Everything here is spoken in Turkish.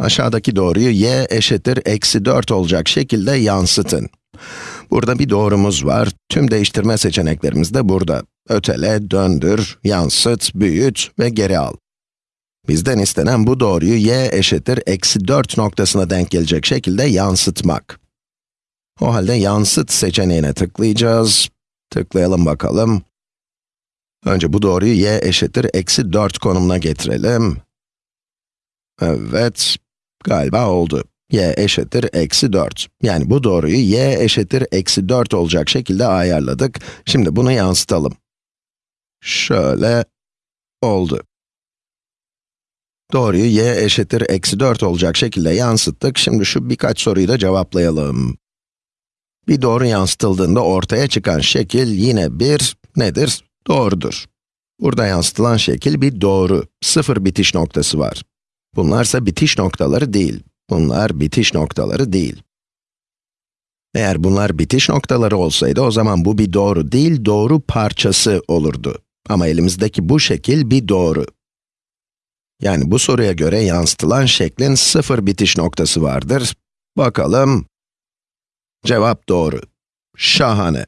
Aşağıdaki doğruyu y eşittir eksi 4 olacak şekilde yansıtın. Burada bir doğrumuz var. Tüm değiştirme seçeneklerimiz de burada. Ötele, döndür, yansıt, büyüt ve geri al. Bizden istenen bu doğruyu y eşittir eksi 4 noktasına denk gelecek şekilde yansıtmak. O halde yansıt seçeneğine tıklayacağız. Tıklayalım bakalım. Önce bu doğruyu y eşittir eksi 4 konumuna getirelim. Evet, galiba oldu. y eşittir eksi 4. Yani bu doğruyu y eşittir eksi 4 olacak şekilde ayarladık. Şimdi bunu yansıtalım. Şöyle oldu. Doğruyu y eşittir eksi 4 olacak şekilde yansıttık. Şimdi şu birkaç soruyu da cevaplayalım. Bir doğru yansıtıldığında ortaya çıkan şekil yine bir, nedir? Doğrudur. Burada yansıtılan şekil bir doğru, sıfır bitiş noktası var. Bunlarsa bitiş noktaları değil. Bunlar bitiş noktaları değil. Eğer bunlar bitiş noktaları olsaydı o zaman bu bir doğru değil, doğru parçası olurdu. Ama elimizdeki bu şekil bir doğru. Yani bu soruya göre yansıtılan şeklin sıfır bitiş noktası vardır. Bakalım. Cevap doğru. Şahane.